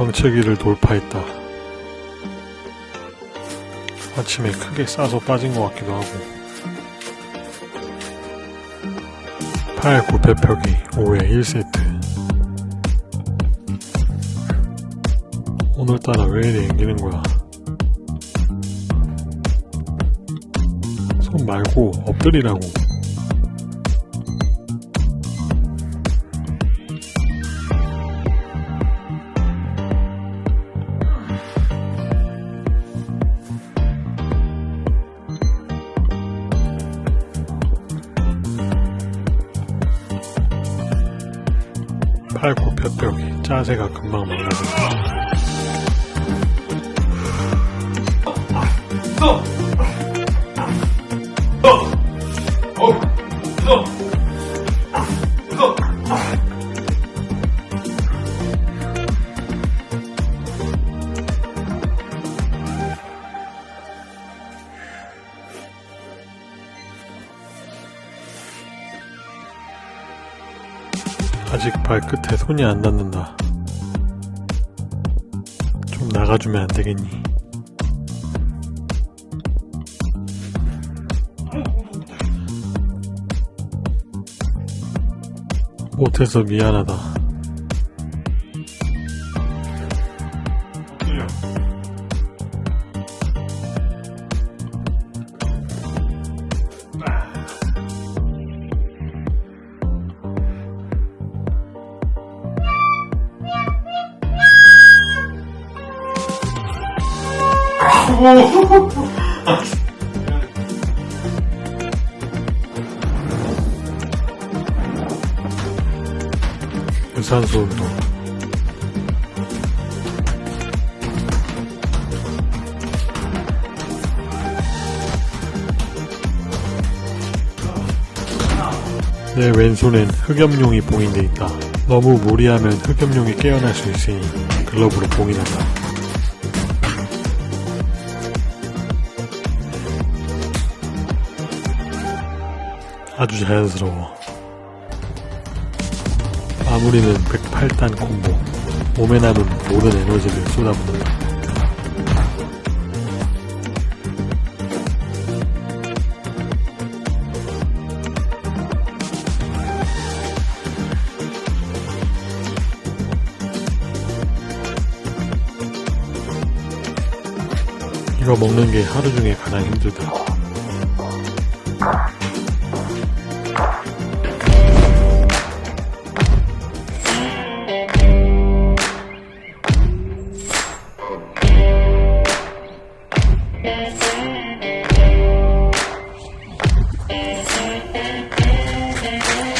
정체기를 돌파했다. 아침에 크게 싸서 빠진 것 같기도 하고. 8, 9배 펴기 5회 1세트. 오늘따라 왜 이리 앵기는 거야? 손 말고 엎드리라고. 팔굽 펴펴기 짜세가 금방 망가진다. 아직 발끝에 손이 안 닿는다. 좀 나가주면 안 되겠니? 못해서 미안하다. 유산소 운동. 내 왼손엔 흑염룡이 봉인돼 있다. 너무 무리하면 흑염룡이 깨어날 수 있으니 글러브로 봉인한다. 아주 자연스러워. 마무리는 108단 콤보. 몸에 남은 모든 에너지를 쏟아붓는다. 이거 먹는 게 하루 중에 가장 힘들다. Thank you.